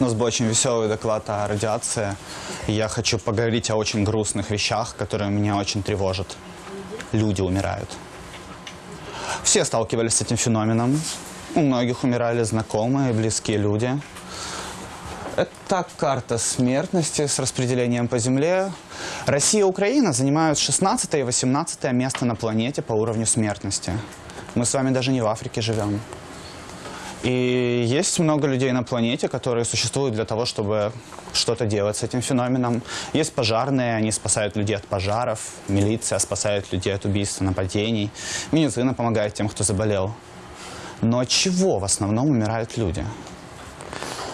У нас был очень веселый доклад о радиации. И я хочу поговорить о очень грустных вещах, которые меня очень тревожат. Люди умирают. Все сталкивались с этим феноменом. У многих умирали знакомые, близкие люди. Это карта смертности с распределением по Земле. Россия и Украина занимают 16 и 18 место на планете по уровню смертности. Мы с вами даже не в Африке живем. И есть много людей на планете, которые существуют для того, чтобы что-то делать с этим феноменом. Есть пожарные, они спасают людей от пожаров, милиция спасает людей от убийств, нападений, медицина помогает тем, кто заболел. Но от чего в основном умирают люди?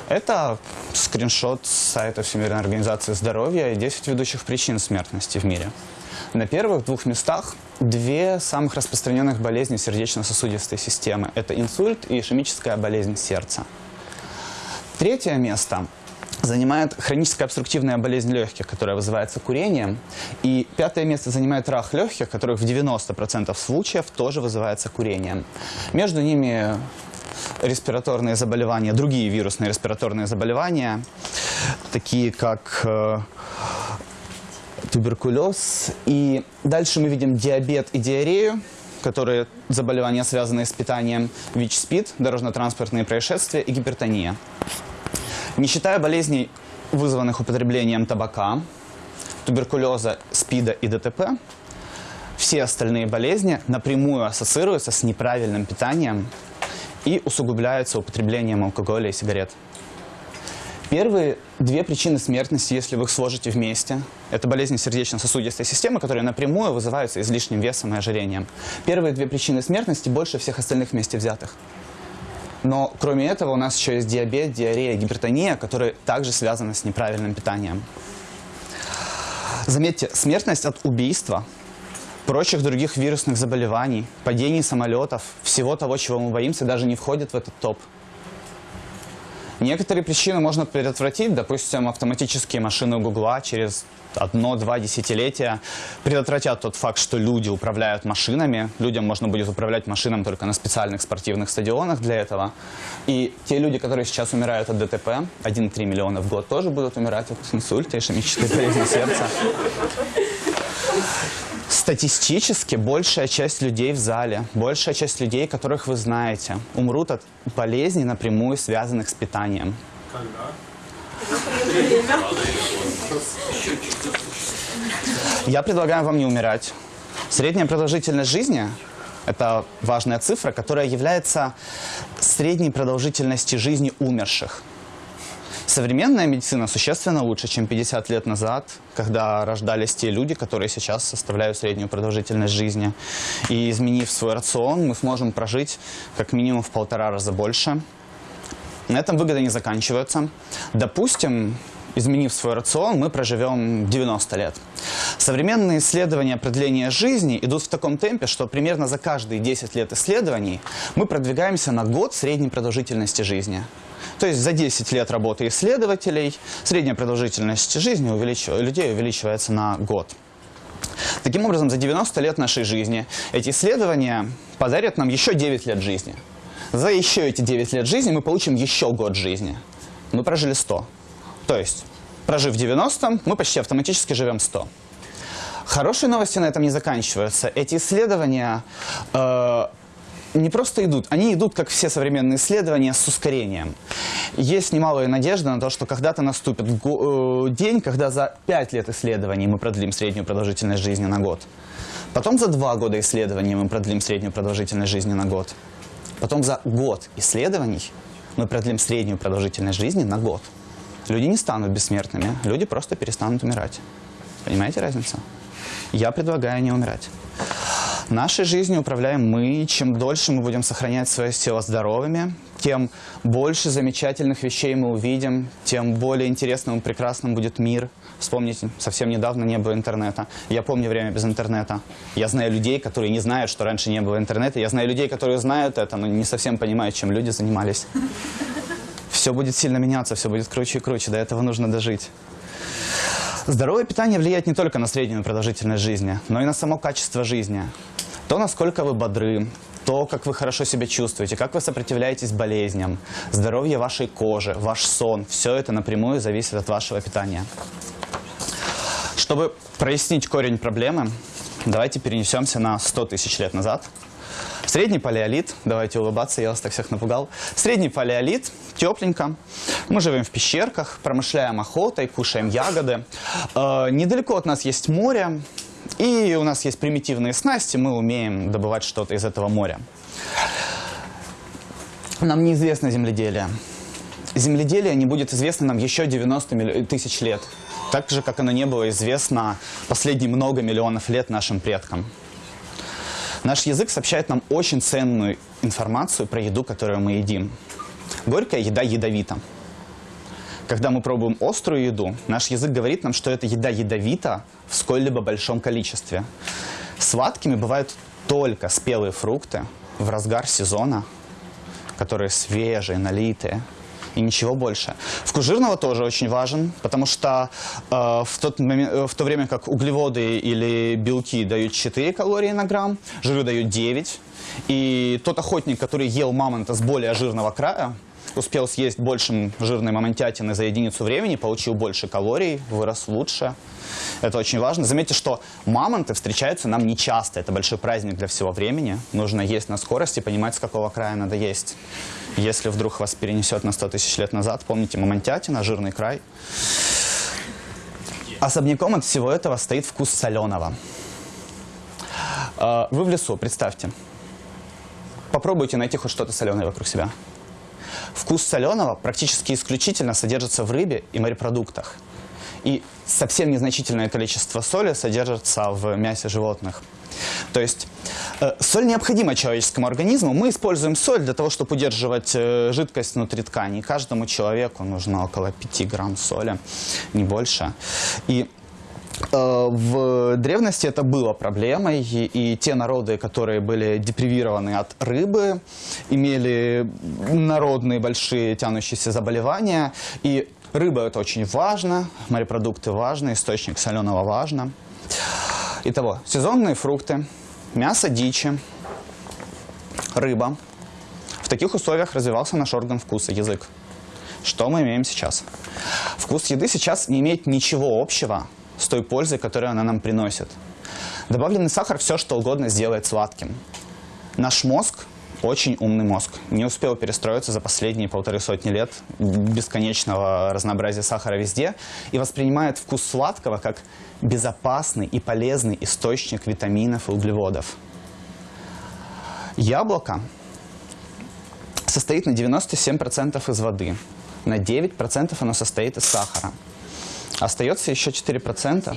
Это скриншот с сайта Всемирной организации здоровья и 10 ведущих причин смертности в мире. На первых двух местах две самых распространенных болезни сердечно-сосудистой системы. Это инсульт и ишемическая болезнь сердца. Третье место занимает хроническая обструктивная болезнь легких, которая вызывается курением. И пятое место занимает рак легких, который в 90% случаев тоже вызывается курением. Между ними респираторные заболевания, другие вирусные респираторные заболевания, такие как э, туберкулез. И дальше мы видим диабет и диарею, которые заболевания, связанные с питанием, ВИЧ-СПИД, дорожно-транспортные происшествия и гипертония. Не считая болезней, вызванных употреблением табака, туберкулеза, СПИДа и ДТП, все остальные болезни напрямую ассоциируются с неправильным питанием и усугубляются употреблением алкоголя и сигарет. Первые две причины смертности, если вы их сложите вместе, это болезни сердечно-сосудистой системы, которые напрямую вызываются излишним весом и ожирением. Первые две причины смертности больше всех остальных вместе взятых. Но кроме этого у нас еще есть диабет, диарея, гипертония, которые также связаны с неправильным питанием. Заметьте, смертность от убийства, прочих других вирусных заболеваний, падений самолетов, всего того, чего мы боимся, даже не входит в этот топ. Некоторые причины можно предотвратить, допустим, автоматические машины Гугла через одно-два десятилетия предотвратят тот факт, что люди управляют машинами. Людям можно будет управлять машинам только на специальных спортивных стадионах для этого. И те люди, которые сейчас умирают от ДТП, 1,3 миллиона в год, тоже будут умирать от инсульта, ишемической болезни сердца. Статистически большая часть людей в зале, большая часть людей, которых вы знаете, умрут от болезней, напрямую связанных с питанием. Я предлагаю вам не умирать. Средняя продолжительность жизни – это важная цифра, которая является средней продолжительностью жизни умерших. Современная медицина существенно лучше, чем 50 лет назад, когда рождались те люди, которые сейчас составляют среднюю продолжительность жизни. И изменив свой рацион, мы сможем прожить как минимум в полтора раза больше. На этом выгоды не заканчиваются. Допустим, изменив свой рацион, мы проживем 90 лет. Современные исследования продления жизни идут в таком темпе, что примерно за каждые 10 лет исследований мы продвигаемся на год средней продолжительности жизни. То есть за 10 лет работы исследователей средняя продолжительность жизни увеличив... людей увеличивается на год. Таким образом, за 90 лет нашей жизни эти исследования подарят нам еще 9 лет жизни. За еще эти 9 лет жизни мы получим еще год жизни. Мы прожили 100. То есть, прожив 90, мы почти автоматически живем 100. Хорошие новости на этом не заканчиваются. Эти исследования э, не просто идут, они идут, как все современные исследования, с ускорением. Есть немалая надежда на то, что когда-то наступит э, день, когда за 5 лет исследований мы продлим среднюю продолжительность жизни на год. Потом за 2 года исследований мы продлим среднюю продолжительность жизни на год. Потом за год исследований мы продлим среднюю продолжительность жизни на год. Люди не станут бессмертными, люди просто перестанут умирать. Понимаете разницу? Я предлагаю не умирать. Нашей жизнью управляем мы. Чем дольше мы будем сохранять свое тело здоровыми, тем больше замечательных вещей мы увидим, тем более интересным и прекрасным будет мир. Вспомните, совсем недавно не было интернета. Я помню время без интернета. Я знаю людей, которые не знают, что раньше не было интернета. Я знаю людей, которые знают это, но не совсем понимают, чем люди занимались. Все будет сильно меняться, все будет круче и круче. До этого нужно дожить. Здоровое питание влияет не только на среднюю продолжительность жизни, но и на само качество жизни. То, насколько вы бодры, то, как вы хорошо себя чувствуете, как вы сопротивляетесь болезням, здоровье вашей кожи, ваш сон, все это напрямую зависит от вашего питания. Чтобы прояснить корень проблемы, давайте перенесемся на 100 тысяч лет назад. Средний палеолит, давайте улыбаться, я вас так всех напугал. Средний палеолит, тепленько. Мы живем в пещерках, промышляем охотой, кушаем ягоды. Э, недалеко от нас есть море, и у нас есть примитивные снасти, мы умеем добывать что-то из этого моря. Нам неизвестно земледелие. Земледелие не будет известно нам еще 90 тысяч лет. Так же, как оно не было известно последние много миллионов лет нашим предкам. Наш язык сообщает нам очень ценную информацию про еду, которую мы едим. Горькая еда ядовита. Когда мы пробуем острую еду, наш язык говорит нам, что эта еда ядовита в сколь-либо большом количестве. Сладкими бывают только спелые фрукты в разгар сезона, которые свежие, налитые, и ничего больше. Вкус жирного тоже очень важен, потому что э, в, тот момент, э, в то время как углеводы или белки дают 4 калории на грамм, жиры дают 9. И тот охотник, который ел мамонта с более жирного края, успел съесть больше жирной мамонтятины за единицу времени, получил больше калорий, вырос лучше. Это очень важно. Заметьте, что мамонты встречаются нам не часто. Это большой праздник для всего времени. Нужно есть на скорости, понимать, с какого края надо есть. Если вдруг вас перенесет на 100 тысяч лет назад, помните мамонтятина, жирный край. Особняком от всего этого стоит вкус соленого. А, вы в лесу, представьте. Попробуйте найти хоть что-то соленое вокруг себя. Вкус соленого практически исключительно содержится в рыбе и морепродуктах. И совсем незначительное количество соли содержится в мясе животных. То есть э, соль необходима человеческому организму. Мы используем соль для того, чтобы удерживать э, жидкость внутри ткани. Каждому человеку нужно около 5 грамм соли, не больше. И в древности это было проблемой, и, и те народы, которые были депривированы от рыбы, имели народные большие тянущиеся заболевания, и рыба это очень важно, морепродукты важны, источник соленого важно. Итого, сезонные фрукты, мясо дичи, рыба. В таких условиях развивался наш орган вкуса, язык. Что мы имеем сейчас? Вкус еды сейчас не имеет ничего общего с той пользой, которую она нам приносит. Добавленный сахар все что угодно сделает сладким. Наш мозг очень умный мозг. Не успел перестроиться за последние полторы сотни лет бесконечного разнообразия сахара везде и воспринимает вкус сладкого как безопасный и полезный источник витаминов и углеводов. Яблоко состоит на 97% из воды, на 9% оно состоит из сахара. Остается еще 4%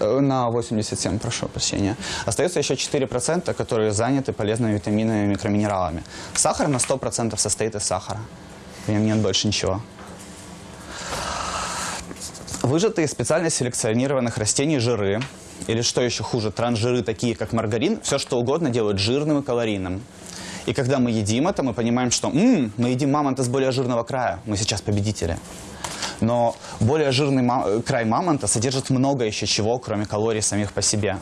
Э, на 87, прошу прощения. Остается еще 4%, которые заняты полезными витаминами и микроминералами. Сахар на 100% состоит из сахара. В нем нет больше ничего. Выжатые специально селекционированных растений жиры, или что еще хуже, трансжиры, такие как маргарин, все что угодно делают жирным и калорийным. И когда мы едим это, мы понимаем, что М, мы едим мамонта с более жирного края, мы сейчас победители. Но более жирный ма край мамонта содержит много еще чего, кроме калорий самих по себе.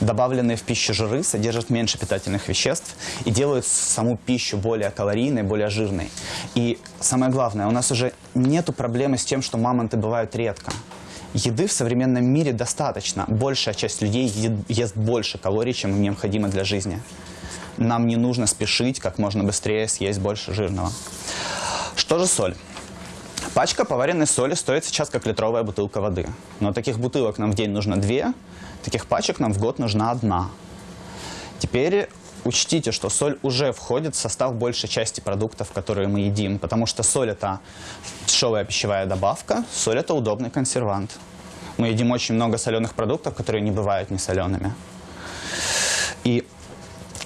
Добавленные в пищу жиры содержат меньше питательных веществ и делают саму пищу более калорийной, более жирной. И самое главное, у нас уже нет проблемы с тем, что мамонты бывают редко. Еды в современном мире достаточно. Большая часть людей ест больше калорий, чем им необходимо для жизни. Нам не нужно спешить как можно быстрее съесть больше жирного. Что же соль? Пачка поваренной соли стоит сейчас как литровая бутылка воды. Но таких бутылок нам в день нужно две, таких пачек нам в год нужна одна. Теперь учтите, что соль уже входит в состав большей части продуктов, которые мы едим, потому что соль это дешевая пищевая добавка, соль это удобный консервант. Мы едим очень много соленых продуктов, которые не бывают несолеными. И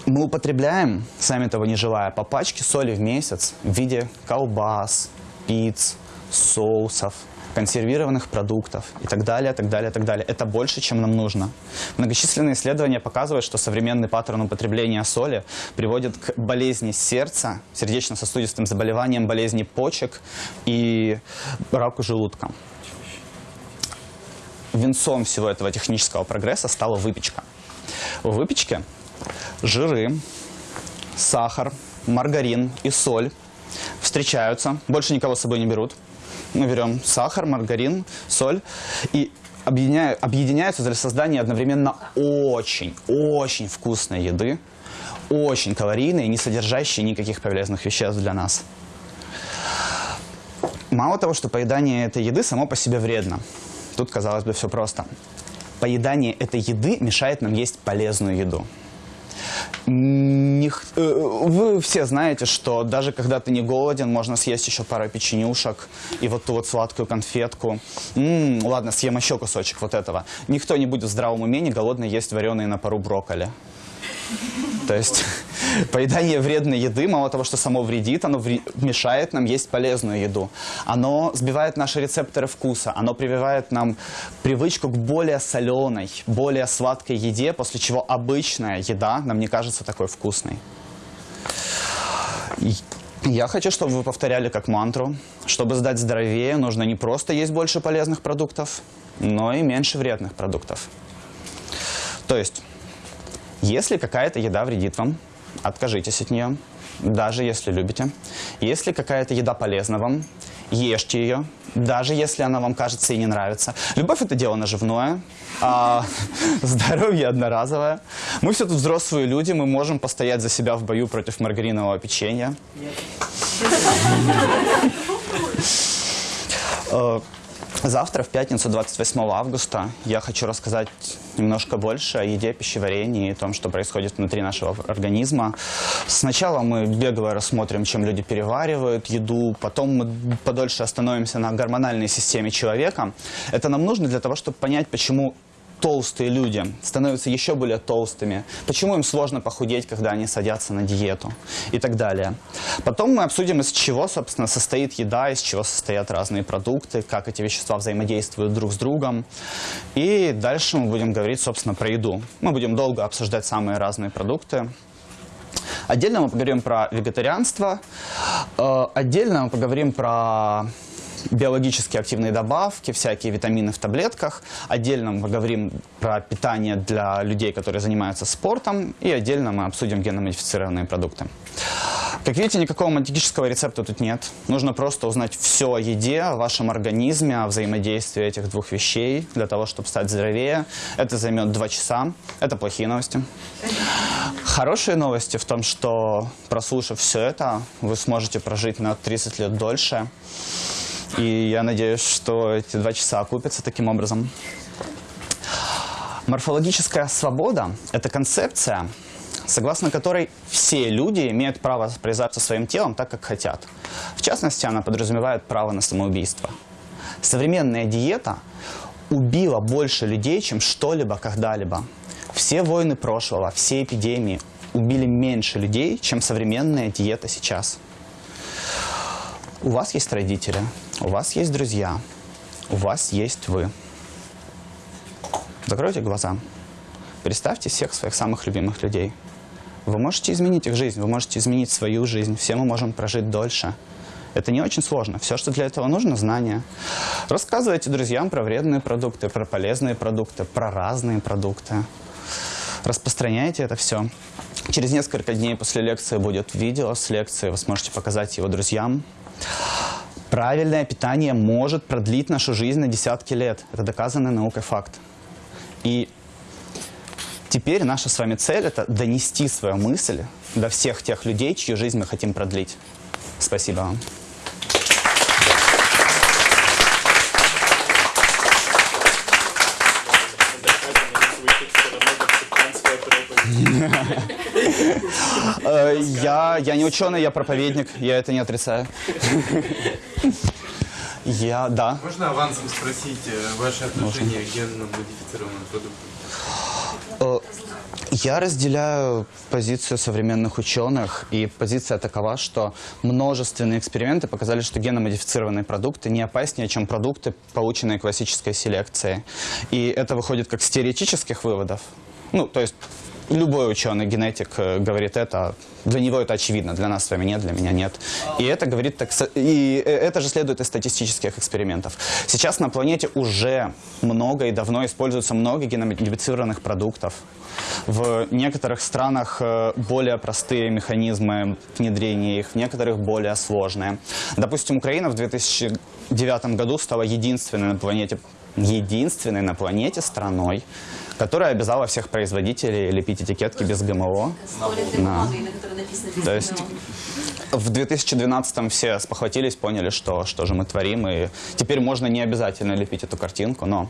мы употребляем, сами того не желая, по пачке соли в месяц в виде колбас, пиц, соусов, консервированных продуктов и так далее, так далее, так далее. Это больше, чем нам нужно. Многочисленные исследования показывают, что современный паттерн употребления соли приводит к болезни сердца, сердечно-сосудистым заболеваниям, болезни почек и раку желудка. Венцом всего этого технического прогресса стала выпечка. В выпечке жиры, сахар, маргарин и соль встречаются, больше никого с собой не берут. Мы берем сахар, маргарин, соль и объединяю, объединяются для создания одновременно очень, очень вкусной еды, очень калорийной, не содержащей никаких полезных веществ для нас. Мало того, что поедание этой еды само по себе вредно. Тут, казалось бы, все просто. Поедание этой еды мешает нам есть полезную еду. Не, э, вы все знаете, что даже когда ты не голоден, можно съесть еще пару печенюшек и вот ту вот сладкую конфетку. М-м, ладно, съем еще кусочек вот этого. Никто не будет в здравом уме не голодный есть вареные на пару брокколи. То есть поедание вредной еды, мало того, что само вредит, оно вре мешает нам есть полезную еду. Оно сбивает наши рецепторы вкуса, оно прививает нам привычку к более соленой, более сладкой еде, после чего обычная еда нам не кажется такой вкусной. Я хочу, чтобы вы повторяли как мантру. Чтобы сдать здоровее, нужно не просто есть больше полезных продуктов, но и меньше вредных продуктов. То есть если какая-то еда вредит вам, откажитесь от нее, даже если любите. Если какая-то еда полезна вам, ешьте ее, даже если она вам кажется и не нравится. Любовь – это дело наживное, а здоровье одноразовое. Мы все тут взрослые люди, мы можем постоять за себя в бою против маргаринового печенья. Э, Завтра, в пятницу, 28 августа, я хочу рассказать немножко больше о еде, пищеварении и том, что происходит внутри нашего организма. Сначала мы бегло рассмотрим, чем люди переваривают еду, потом мы подольше остановимся на гормональной системе человека. Это нам нужно для того, чтобы понять, почему толстые люди становятся еще более толстыми, почему им сложно похудеть, когда они садятся на диету и так далее. Потом мы обсудим, из чего, собственно, состоит еда, из чего состоят разные продукты, как эти вещества взаимодействуют друг с другом. И дальше мы будем говорить, собственно, про еду. Мы будем долго обсуждать самые разные продукты. Отдельно мы поговорим про вегетарианство, э, отдельно мы поговорим про биологически активные добавки, всякие витамины в таблетках. Отдельно мы поговорим про питание для людей, которые занимаются спортом. И отдельно мы обсудим генно-модифицированные продукты. Как видите, никакого магического рецепта тут нет. Нужно просто узнать все о еде, о вашем организме, о взаимодействии этих двух вещей для того, чтобы стать здоровее. Это займет два часа. Это плохие новости. Хорошие новости в том, что прослушав все это, вы сможете прожить на 30 лет дольше. И я надеюсь, что эти два часа окупятся таким образом. Морфологическая свобода – это концепция, согласно которой все люди имеют право распоряжаться своим телом так, как хотят. В частности, она подразумевает право на самоубийство. Современная диета убила больше людей, чем что-либо когда-либо. Все войны прошлого, все эпидемии убили меньше людей, чем современная диета сейчас. У вас есть родители, у вас есть друзья, у вас есть вы. Закройте глаза. Представьте всех своих самых любимых людей. Вы можете изменить их жизнь, вы можете изменить свою жизнь. Все мы можем прожить дольше. Это не очень сложно. Все, что для этого нужно, знания. Рассказывайте друзьям про вредные продукты, про полезные продукты, про разные продукты. Распространяйте это все. Через несколько дней после лекции будет видео с лекцией. Вы сможете показать его друзьям. Правильное питание может продлить нашу жизнь на десятки лет. Это доказанный наукой факт. И теперь наша с вами цель – это донести свою мысль до всех тех людей, чью жизнь мы хотим продлить. Спасибо вам. Э, я, я не ученый, я проповедник, я это не отрицаю. Я, да. Можно авансом спросить э, ваше отношение к генно-модифицированным продуктам? Э, я разделяю позицию современных ученых, и позиция такова, что множественные эксперименты показали, что геномодифицированные продукты не опаснее, чем продукты, полученные классической селекцией. И это выходит как с теоретических выводов, Ну, то есть любой ученый, генетик э, говорит это, для него это очевидно, для нас с вами нет, для меня нет. И это говорит, так, и э, это же следует из статистических экспериментов. Сейчас на планете уже много и давно используется много геномодифицированных продуктов. В некоторых странах э, более простые механизмы внедрения их, в некоторых более сложные. Допустим, Украина в 2009 году стала единственной на планете, единственной на планете страной, которая обязала всех производителей лепить этикетки без ГМО. без То есть. В 2012 все спохватились, поняли, что, что же мы творим, и теперь можно не обязательно лепить эту картинку, но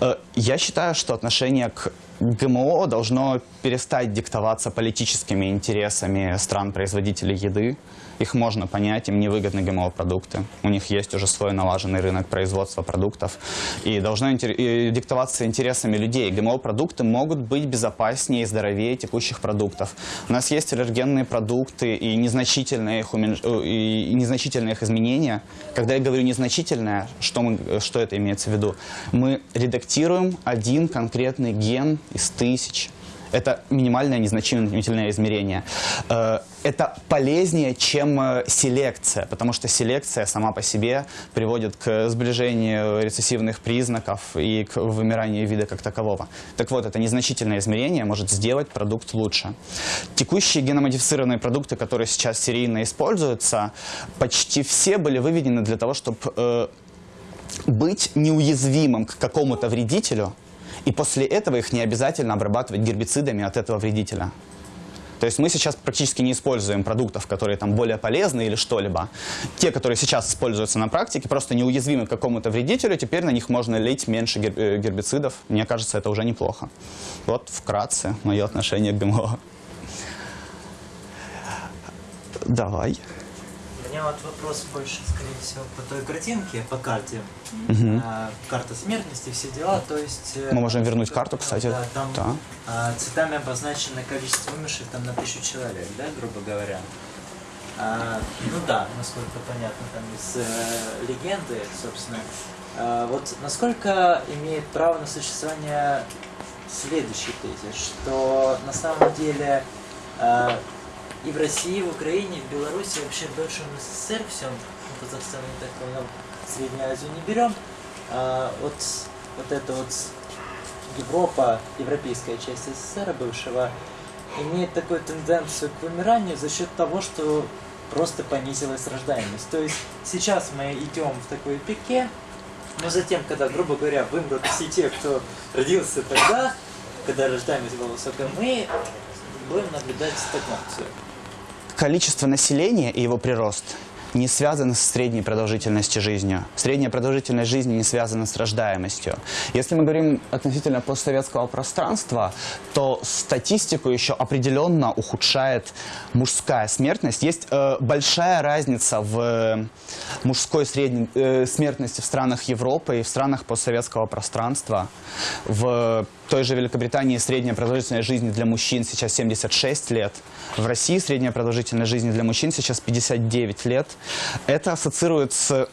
э, я считаю, что отношение к ГМО должно перестать диктоваться политическими интересами стран-производителей еды. Их можно понять, им невыгодны ГМО-продукты. У них есть уже свой налаженный рынок производства продуктов. И должно диктоваться интересами людей. ГМО-продукты могут быть безопаснее и здоровее текущих продуктов. У нас есть аллергенные продукты и незначительные их, уменьш- э, и незначительные их изменения. Когда я говорю незначительное, что, мы, что это имеется в виду? Мы редактируем один конкретный ген из тысяч. Это минимальное незначительное измерение. Э, Это полезнее, чем э, селекция, потому что селекция сама по себе приводит к сближению рецессивных признаков и к вымиранию вида как такового. Так вот, это незначительное измерение может сделать продукт лучше. Текущие геномодифицированные продукты, которые сейчас серийно используются, почти все были выведены для того, чтобы быть неуязвимым к какому-то вредителю, и после этого их не обязательно обрабатывать гербицидами от этого вредителя. То есть мы сейчас практически не используем продуктов, которые там более полезны или что-либо. Те, которые сейчас используются на практике, просто неуязвимы к какому-то вредителю, теперь на них можно лить меньше э, гербицидов. Мне кажется, это уже неплохо. Вот вкратце мое отношение к ГМО. Давай. Меня вот вопрос больше, скорее всего, по той картинке, по карте. А, карта смертности, все дела, то есть... э, Мы можем вернуть карту, кстати. Да, там Да. а, цветами обозначено количество вымерших там на тысячу человек, да, грубо говоря. А, ну да, насколько понятно там из э, легенды, собственно. А, вот насколько имеет право на существование следующий тезис, что на самом деле а, и в России, и в Украине, и в Беларуси, вообще в бывшем СССР всем, ну, Казахстан, я так понял, Среднюю Азию не берем, а, вот, вот это вот Европа, европейская часть СССР бывшего, имеет такую тенденцию к вымиранию за счет того, что просто понизилась рождаемость. То есть сейчас мы идем в такой пике, но затем, когда, грубо говоря, вымрут все те, кто родился тогда, когда рождаемость была высокая, мы будем наблюдать стагнацию. Количество населения и его прирост не связаны с средней продолжительностью жизни. Средняя продолжительность жизни не связана с рождаемостью. Если мы говорим относительно постсоветского пространства, то статистику еще определенно ухудшает мужская смертность. Есть э, большая разница в э, мужской средней э, смертности в странах Европы и в странах постсоветского пространства. В той же Великобритании средняя продолжительность жизни для мужчин сейчас 76 лет. В России средняя продолжительность жизни для мужчин сейчас 59 лет. Это ассоциируется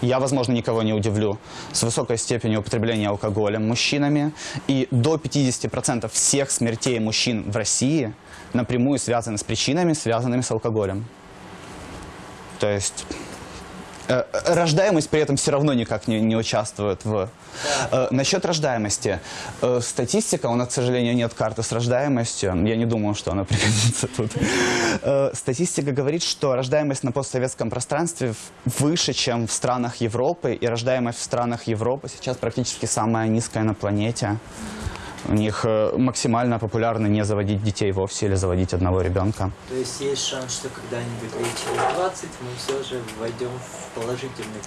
я, возможно, никого не удивлю, с высокой степенью употребления алкоголя мужчинами. И до 50% всех смертей мужчин в России напрямую связаны с причинами, связанными с алкоголем. То есть рождаемость при этом все равно никак не, не участвует в... Э, насчет рождаемости. Э, статистика, у нас, к сожалению, нет карты с рождаемостью. Я не думал, что она пригодится тут. Э, статистика говорит, что рождаемость на постсоветском пространстве выше, чем в странах Европы. И рождаемость в странах Европы сейчас практически самая низкая на планете. У них э, максимально популярно не заводить детей вовсе или заводить одного ребенка. То есть есть шанс, что когда-нибудь лет через 20 мы все же войдем в положительный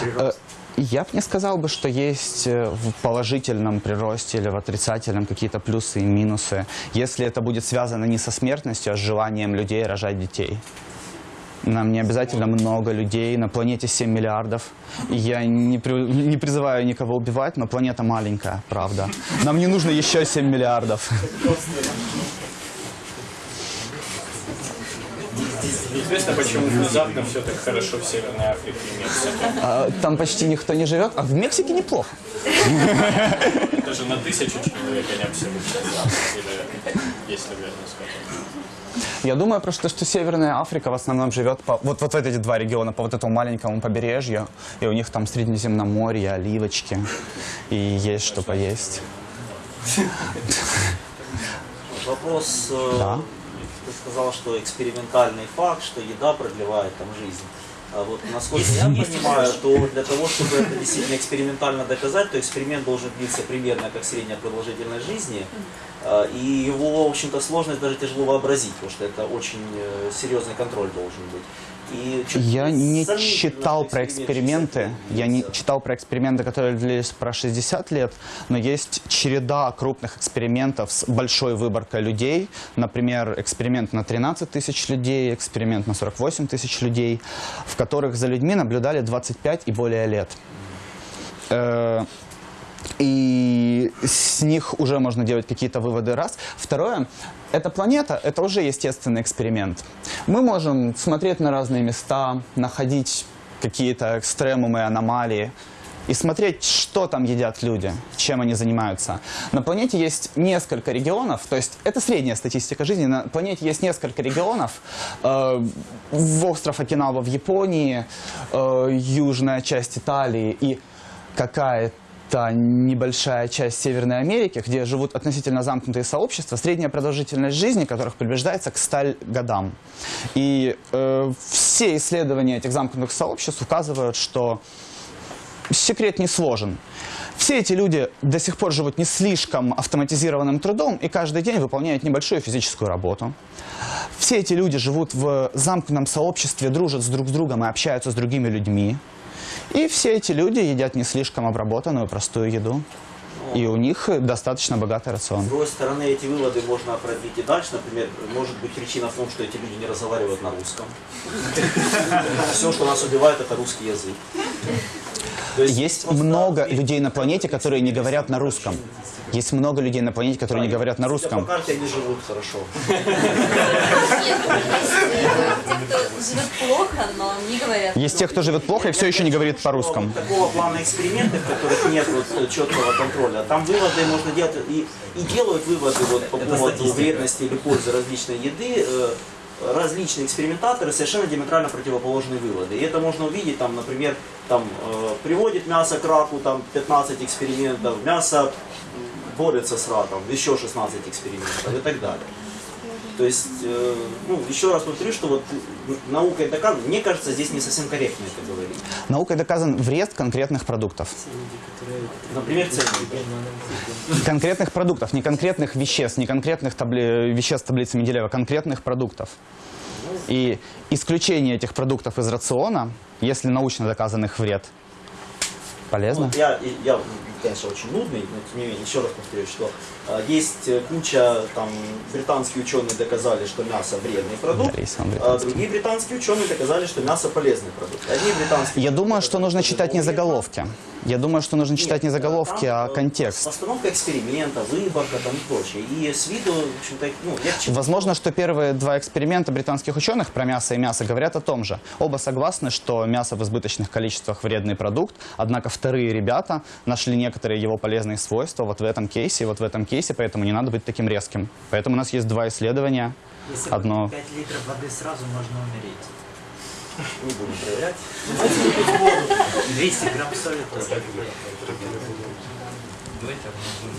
прирост. Я бы не сказал бы, что есть э, в положительном приросте или в отрицательном какие-то плюсы и минусы, если это будет связано не со смертностью, а с желанием людей рожать детей. Нам не обязательно много людей, на планете 7 миллиардов. Я не, при- не призываю никого убивать, но планета маленькая, правда. Нам не нужно еще 7 миллиардов. Известно, почему внезапно все так хорошо в Северной Африке и Мексике. А, Там почти никто не живет, а в Мексике неплохо. Даже на тысячу человек они абсолютно Или если верно сказать. Я думаю просто, что Северная Африка в основном живет по, вот, вот в эти два региона, по вот этому маленькому побережью, и у них там Средиземноморье, оливочки, и есть что поесть. Вопрос, э, Да. ты сказал, что экспериментальный факт, что еда продлевает там жизнь. А вот насколько я понимаю, то для того, чтобы это действительно экспериментально доказать, то эксперимент должен длиться примерно как средняя продолжительность жизни. А, И его, в общем-то, сложность даже тяжело вообразить, потому что это очень э, серьезный контроль должен быть. Я не читал про эксперимент эксперименты, 60 я не читал про эксперименты, которые длились про 60 лет, но есть череда крупных экспериментов с большой выборкой людей. Например, эксперимент на 13 тысяч людей, эксперимент на 48 тысяч людей, в которых за людьми наблюдали 25 и более лет. И с них уже можно делать какие-то выводы раз. Второе, эта планета, это уже естественный эксперимент. Мы можем смотреть на разные места, находить какие-то экстремумы, аномалии и смотреть, что там едят люди, чем они занимаются. На планете есть несколько регионов, то есть это средняя статистика жизни. На планете есть несколько регионов. Э, в остров Окинава в Японии, э, южная часть Италии и какая-то небольшая часть Северной Америки, где живут относительно замкнутые сообщества, средняя продолжительность жизни которых приближается к 100 годам. И э, все исследования этих замкнутых сообществ указывают, что секрет не сложен. Все эти люди до сих пор живут не слишком автоматизированным трудом и каждый день выполняют небольшую физическую работу. Все эти люди живут в замкнутом сообществе, дружат с друг с другом и общаются с другими людьми. И все эти люди едят не слишком обработанную простую еду. И у них достаточно богатый рацион. С другой стороны, эти выводы можно продлить и дальше. Например, может быть причина в том, что эти люди не разговаривают на русском. Все, что нас убивает, это русский язык. Есть много людей на планете, которые не говорят на русском. Есть много людей на планете, которые не говорят на русском. По карте они живут хорошо. Есть э, те, кто живет плохо, но не говорят. Есть те, кто живет плохо и все еще не говорит по-русскому. такого плана эксперименты, в которых нет вот четкого контроля, там выводы можно делать и, делают выводы вот по поводу вредности или пользы различной еды. э, различные экспериментаторы совершенно диаметрально противоположные выводы. И это можно увидеть, там, например, там, э, приводит мясо к раку, там 15 экспериментов, мясо борется с раком, еще 16 экспериментов и так далее. То есть, э, ну, еще раз повторю, что вот наукой доказано, мне кажется, здесь не совсем корректно это говорить. Наукой доказан вред конкретных продуктов. Например, ценники. Конкретных продуктов, не конкретных веществ, не конкретных табли- веществ таблицы Менделеева, конкретных продуктов. И исключение этих продуктов из рациона, если научно доказан их вред, полезно. Вот я, я, конечно, очень нудный, но тем не менее, еще раз повторюсь, что э, есть э, куча, там, британские ученые доказали, что мясо вредный продукт, а другие британские ученые доказали, что мясо полезный продукт. Одни британские Я думаю, что нужно читать не заголовки. Я думаю, что нужно читать не Нет, заголовки, там, а э, контекст. Постановка эксперимента, выборка там и прочее. И с виду, в общем-то, ну, чему- Возможно, что первые два эксперимента британских ученых про мясо и мясо говорят о том же. Оба согласны, что мясо в избыточных количествах вредный продукт, однако вторые ребята нашли некоторые его полезные свойства вот в этом кейсе и вот в этом кейсе, поэтому не надо быть таким резким. Поэтому у нас есть два исследования. Если Одно. выпить 5 литров воды сразу можно умереть. не будем проверять. 200 грамм соли тоже.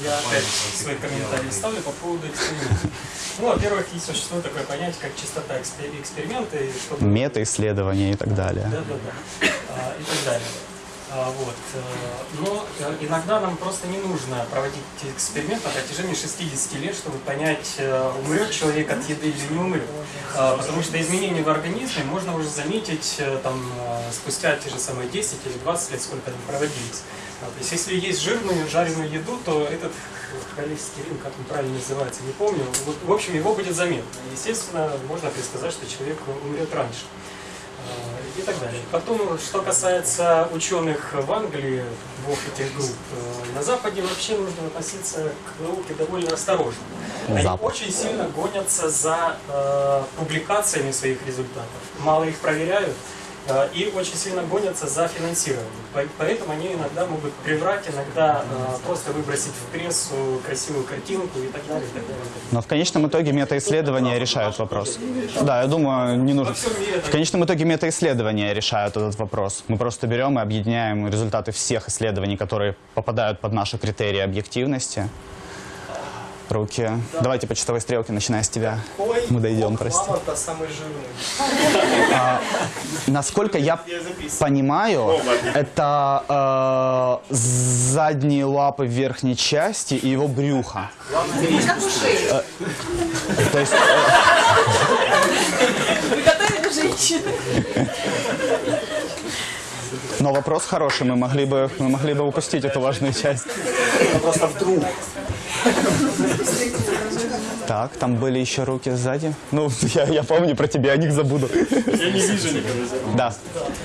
Я опять свои комментарии ставлю по поводу эксперимента. Ну, во-первых, существует такое понятие, как чистота экспер- эксперимента, чтобы... Мета-исследования и так далее. Да, да, да. А, и так далее. А, вот. э, Но э, иногда нам просто не нужно проводить эксперимент на протяжении 60 лет, чтобы понять, э, умрет человек от еды или не умрет. А, Потому что изменения в организме можно уже заметить там, спустя те же самые 10 или 20 лет, сколько они проводились. А, То есть если есть жирную, жареную еду, то этот холестерин, как он правильно называется, не помню, в общем, его будет заметно. Естественно, можно предсказать, что человек умрет раньше и так далее. Потом, что касается ученых в Англии, двух этих групп, э, на Западе вообще нужно относиться к науке довольно осторожно. Они запах. очень сильно гонятся за э, публикациями своих результатов. Мало их проверяют и очень сильно гонятся за финансированием. По- Поэтому они иногда могут приврать, иногда э, просто выбросить в прессу красивую картинку и так далее. И так далее. Но в конечном итоге метаисследования решают вопрос. Да, я думаю, не нужно. В конечном итоге метаисследования решают этот вопрос. Мы просто берем и объединяем результаты всех исследований, которые попадают под наши критерии объективности. Руки. Давайте по часовой стрелке, начиная с тебя. Мы дойдем, прости. Мамонта самый жирный. Насколько я понимаю, это э, задние лапы верхней части и его брюхо. Как у шеи. Э, То есть, Вы готовили женщины? но вопрос хороший, мы могли бы, мы могли бы упустить эту важную часть. Просто вдруг. Так, там были еще руки сзади. Ну, я, я помню про тебя, о них забуду. Я не вижу никого. Да.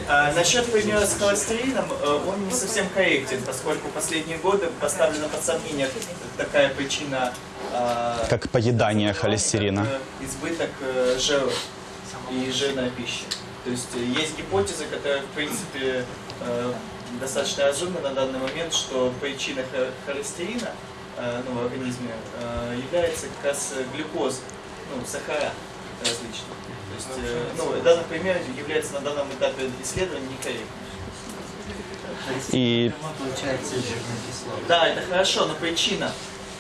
А, насчет примера с холестерином, э, он не совсем корректен, поскольку в последние годы поставлена под сомнение такая причина а, Как поедание холестерина. это избыток э, жира и жирная пища. То есть э, есть гипотеза, которая в принципе э, достаточно разумна на данный момент, что причина хо- холестерина э, ну, в организме э, является как раз э, глюкоза, ну, сахара различные. То есть, э, ну, данный пример является на данном этапе исследования некорректным. И. Да, это хорошо, но причина.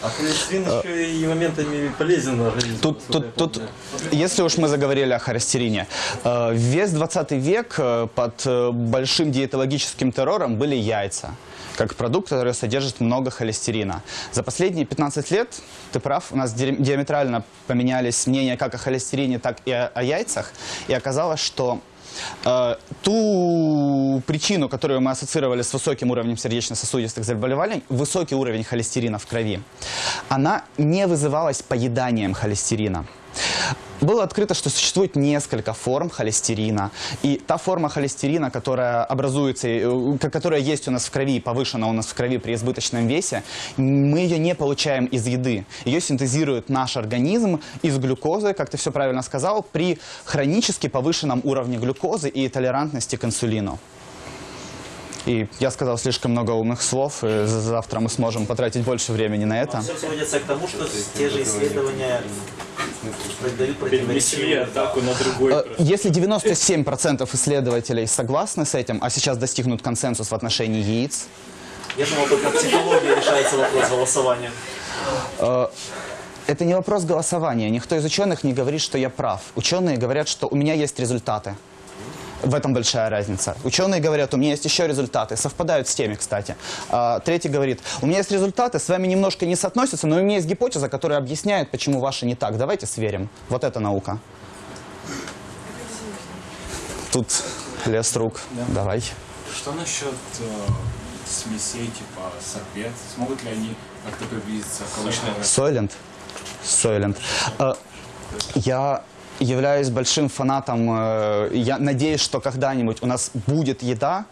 А холестерин еще и моментами полезен организму. тут, тут, тут, если уж мы заговорили о холестерине, э, весь 20 век э, под э, большим диетологическим террором были яйца как продукт, который содержит много холестерина. За последние 15 лет, ты прав, у нас ди- диаметрально поменялись мнения как о холестерине, так и о, о яйцах. И оказалось, что э, ту причину, которую мы ассоциировали с высоким уровнем сердечно-сосудистых заболеваний, высокий уровень холестерина в крови, она не вызывалась поеданием холестерина. Было открыто, что существует несколько форм холестерина. И та форма холестерина, которая образуется, э, которая есть у нас в крови, повышена у нас в крови при избыточном весе, мы ее не получаем из еды. Ее синтезирует наш организм из глюкозы, как ты все правильно сказал, при хронически повышенном уровне глюкозы и толерантности к инсулину. И я сказал слишком много умных слов, и за- завтра мы сможем потратить больше времени на это. Все сводится к тому, что те же исследования дают Перенесли противоречивые атаку на другой. Э. Если 97% исследователей согласны с этим, а сейчас достигнут консенсус в отношении яиц, Я думал, только в психологии решается вопрос голосования. э, это не вопрос голосования. Никто из ученых не говорит, что я прав. Ученые говорят, что у меня есть результаты. В этом большая разница. Ученые говорят, у меня есть еще результаты, совпадают с теми, кстати. А, третий говорит, у меня есть результаты, с вами немножко не соотносятся, но у меня есть гипотеза, которая объясняет, почему ваши не так. Давайте сверим. Вот это наука. Тут лес рук. Давай. Что насчет э, смесей типа сорбет? Смогут ли они как-то приблизиться к обычному? Сойлент. Сойлент. Э, Я являюсь большим фанатом. э, Я надеюсь, что когда-нибудь у нас будет еда,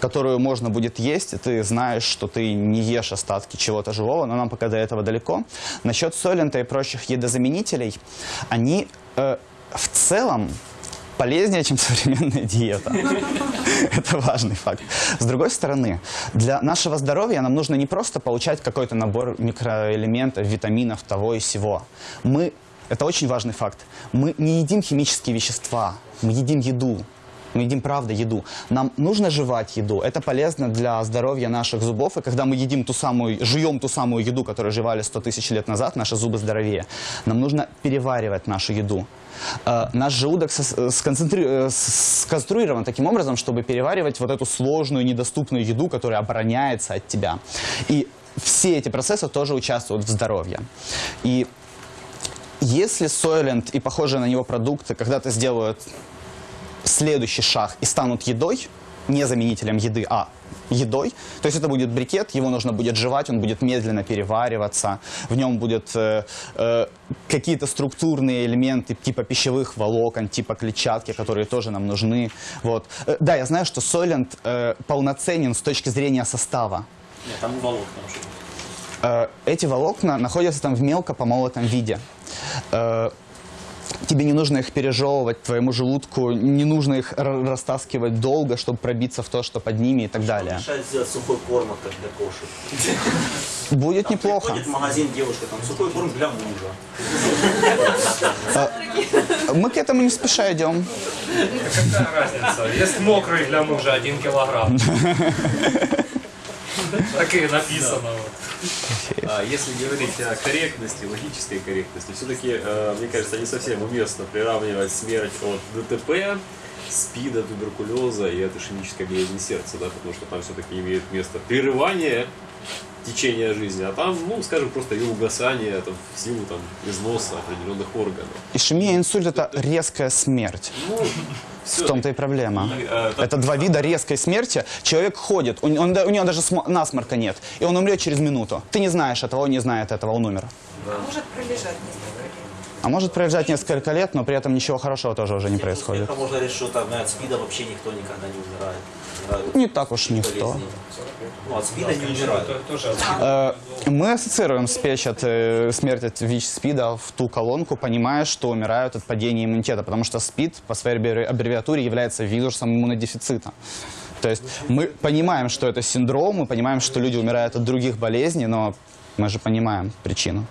которую можно будет есть, и ты знаешь, что ты не ешь остатки чего-то живого, но нам пока до этого далеко. Насчет солента и прочих едозаменителей, они э, в целом полезнее, чем современная диета. Это важный факт. С другой стороны, для нашего здоровья нам нужно не просто получать какой-то набор микроэлементов, витаминов, того и сего. Мы, это очень важный факт, мы не едим химические вещества, мы едим еду. Мы едим, правда, еду. Нам нужно жевать еду. Это полезно для здоровья наших зубов. И когда мы едим ту самую, жуем ту самую еду, которую жевали 100 тысяч лет назад, наши зубы здоровее. Нам нужно переваривать нашу еду. Э, наш желудок э, сконцентри- э, сконструирован таким образом, чтобы переваривать вот эту сложную, недоступную еду, которая обороняется от тебя. И все эти процессы тоже участвуют в здоровье. И если Soylent и похожие на него продукты когда-то сделают следующий шаг и станут едой, не заменителем еды, а едой. То есть это будет брикет, его нужно будет жевать, он будет медленно перевариваться, в нем будут э, э, какие-то структурные элементы типа пищевых волокон, типа клетчатки, которые тоже нам нужны. Вот. Э, да, я знаю, что Soylent э, полноценен с точки зрения состава. Нет, там волокна. Э, эти волокна находятся там в мелко помолотом виде. Э, тебе не нужно их пережевывать, твоему желудку не нужно их растаскивать долго, чтобы пробиться в то, что под ними и так далее. Решает сделать сухой корм как для кошек. Будет Там неплохо. Приходит в магазин девушка, там сухой корм для мужа. Мы к этому не спеша идем. Какая разница? Есть мокрый для мужа один килограмм. Так и написано. А если говорить о корректности, логической корректности, все-таки, мне кажется, не совсем уместно приравнивать смерть от ДТП, СПИДа, туберкулеза и от ишемической болезни сердца, да, потому что там все-таки имеет место прерывание течения жизни, а там, ну, скажем, просто ее угасание там, в силу там, износа определенных органов. Ишемия, инсульт – это резкая смерть. Ну, В том-то и проблема. И, э, так- Это два вида резкой смерти. Человек ходит, у, он- у него даже смо- насморка нет, и он умрет через минуту. Ты не знаешь этого, он не знает этого, он умер. Может пролежать несколько. А может пролежать несколько лет, но при этом ничего хорошего тоже уже не происходит. Это можно решить, что там от СПИДа вообще никто никогда не умирает. Не так уж никто. Ну, от СПИда не умирают. Тоже Э, Мы ассоциируем спечь от, э, смерть от ВИЧ-СПИДа в ту колонку, понимая, что умирают от падения иммунитета, потому что СПИД по своей аббреви- аббревиатуре является вирусом иммунодефицита. То есть мы понимаем, что это синдром, мы понимаем, что люди умирают от других болезней, но мы же понимаем причину.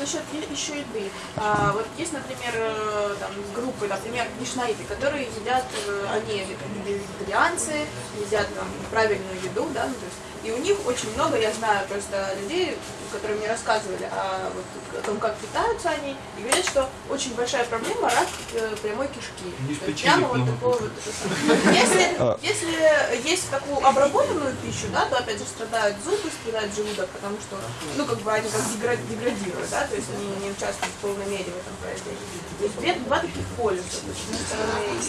Насчет еще еды. А, вот есть, например, э, там, группы, например, нишнаиты, которые едят, э, они ве- вегетарианцы, едят там, правильную еду, да, ну, то есть, и у них очень много, я знаю просто людей, которые мне рассказывали о, вот, о том, как питаются они, и говорят, что очень большая проблема рак э, прямой кишки. То есть прямо вот такого вот, самое. Если, если есть такую обработанную пищу, да, то опять же страдают зубы, страдает желудок, потому что, ну, как бы они как дегра- деградируют, да, то есть они не участвуют в полной мере в этом производстве. То есть две- два таких полюса.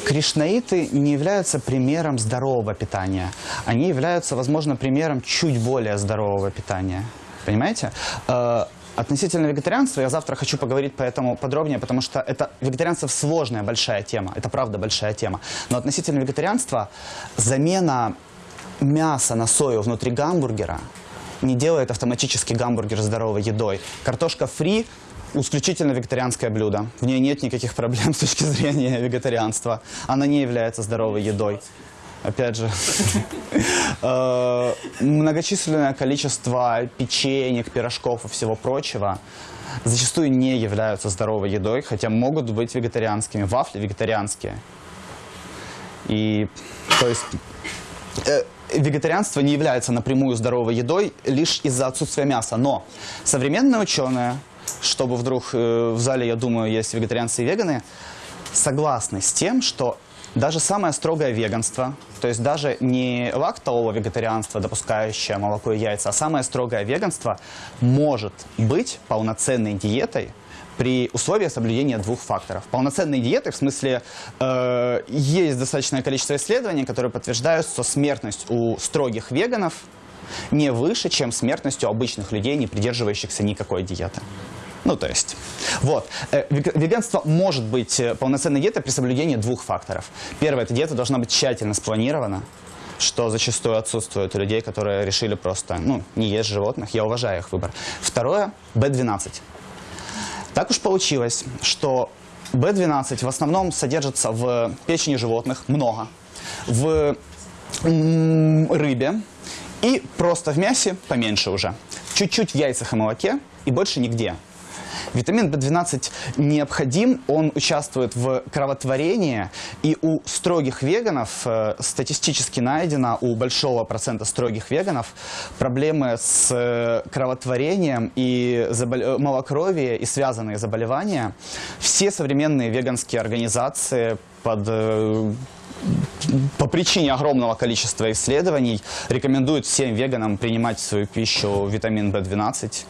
Кришнаиты не являются примером здорового питания. Они являются, возможно, примером чуть более здорового питания. Понимаете? Э, Относительно вегетарианства я завтра хочу поговорить по этому подробнее, потому что это вегетарианство сложная большая тема. Это правда большая тема. Но относительно вегетарианства замена мяса на сою внутри гамбургера не делает автоматически гамбургер здоровой едой. Картошка фри исключительно вегетарианское блюдо. В ней нет никаких проблем с точки зрения вегетарианства. Она не является здоровой едой. Опять же, э, многочисленное количество печенек, пирожков и всего прочего зачастую не являются здоровой едой, хотя могут быть вегетарианскими. Вафли вегетарианские. И, то есть, э, вегетарианство не является напрямую здоровой едой лишь из-за отсутствия мяса. Но современные ученые, чтобы вдруг э, в зале, я думаю, есть вегетарианцы и веганы, согласны с тем, что даже самое строгое веганство, то есть даже не лактового вегетарианство, допускающее молоко и яйца, а самое строгое веганство может быть полноценной диетой при условии соблюдения двух факторов. Полноценной диеты, в смысле, э, есть достаточное количество исследований, которые подтверждают, что смертность у строгих веганов не выше, чем смертность у обычных людей, не придерживающихся никакой диеты. Ну, то есть, вот. Э, вег- Веганство может быть э, полноценной диетой при соблюдении двух факторов. Первое, эта диета должна быть тщательно спланирована, что зачастую отсутствует у людей, которые решили просто, ну, не есть животных. Я уважаю их выбор. Второе, B12. Так уж получилось, что B12 в основном содержится в печени животных, много, в рыбе и просто в мясе поменьше уже. Чуть-чуть в яйцах и молоке и больше нигде. Витамин B12 необходим, он участвует в кровотворении, и у строгих веганов э, статистически найдено, у большого процента строгих веганов, проблемы с э, кровотворением и забол- э, малокровие и связанные заболевания. Все современные веганские организации под по причине огромного количества исследований рекомендуют всем веганам принимать в свою пищу витамин В12.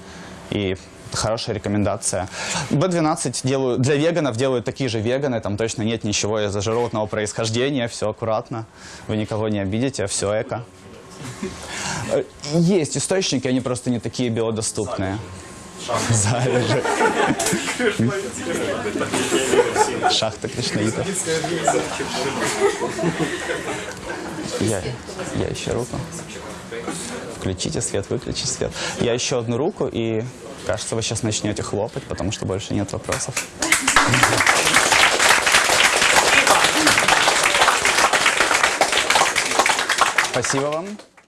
И хорошая рекомендация. B12 делают, для веганов делают такие же веганы, там точно нет ничего из-за животного происхождения, все аккуратно, вы никого не обидите, все эко. Э, Есть источники, они просто не такие биодоступные. в зале же. Шахта Кришнаитов. Я, я еще руку. Включите свет, выключите свет. Я еще одну руку, и кажется, вы сейчас начнете хлопать, потому что больше нет вопросов. Спасибо вам.